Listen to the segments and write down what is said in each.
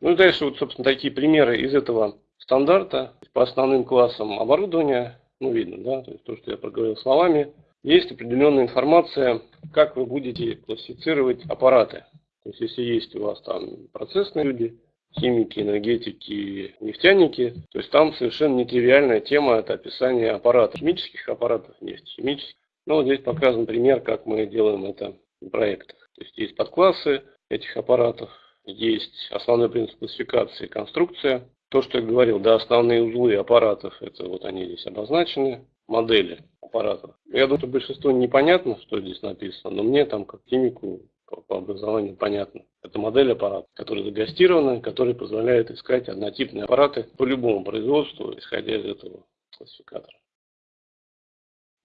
Ну и дальше вот, собственно, такие примеры из этого стандарта по основным классам оборудования, ну видно, да, то есть то, что я проговорил словами, есть определенная информация, как вы будете классифицировать аппараты. То есть если есть у вас там процессные люди, химики, энергетики, нефтяники, то есть там совершенно нетривиальная тема, это описание аппаратов, химических аппаратов, нефтехимических. Ну, вот здесь показан пример, как мы делаем это в проектах. То есть есть подклассы этих аппаратов, есть основной принцип классификации, конструкция. То, что я говорил, да, основные узлы аппаратов, это вот они здесь обозначены, модели аппаратов. Я думаю, что большинство непонятно, что здесь написано, но мне там, как химику, по образованию понятно. Это модель аппарата, которая загастирована, которая позволяет искать однотипные аппараты по любому производству, исходя из этого классификатора.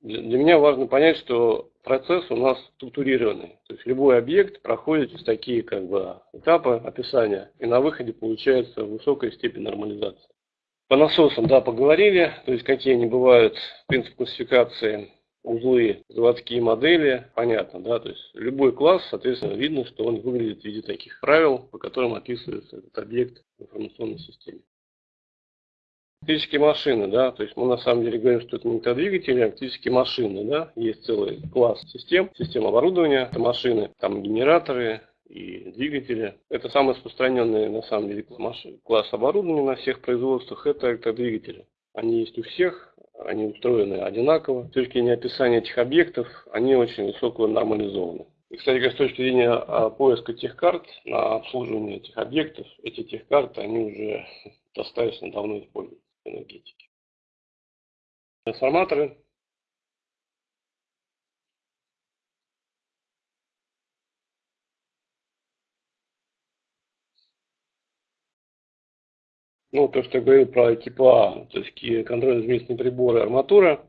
Для, меня важно понять, что процесс у нас структурированный. То есть любой объект проходит через такие как бы, этапы описания, и на выходе получается высокая степень нормализации. По насосам, да, поговорили, то есть какие они бывают, принцип классификации, узлы, заводские модели, понятно, да, то есть любой класс, соответственно, видно, что он выглядит в виде таких правил, по которым описывается этот объект в информационной системе. Электрические машины, да, то есть мы на самом деле говорим, что это не двигатели, а электрические машины, да, есть целый класс систем, систем оборудования, это машины, там генераторы и двигатели. Это самый распространенный на самом деле класс оборудования на всех производствах, это электродвигатели. Они есть у всех, они устроены одинаково. С точки зрения описания этих объектов, они очень высоко нормализованы. И, кстати, с точки зрения а, поиска тех карт на обслуживание этих объектов, эти техкарты, они уже достаточно давно используются энергетики. Трансформаторы. Ну, то, что я говорил про КИПА, то есть контрольно-измерительные приборы, арматура.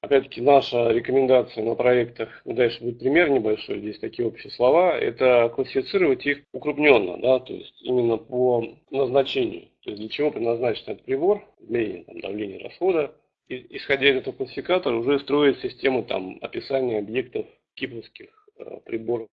Опять-таки, наша рекомендация на проектах, ну, дальше будет пример небольшой, здесь такие общие слова, это классифицировать их укрупненно, да, то есть именно по назначению. То есть для чего предназначен этот прибор, измерение там, давления расхода. И, исходя из этого классификатора уже строить систему там, описания объектов кипровских э, приборов.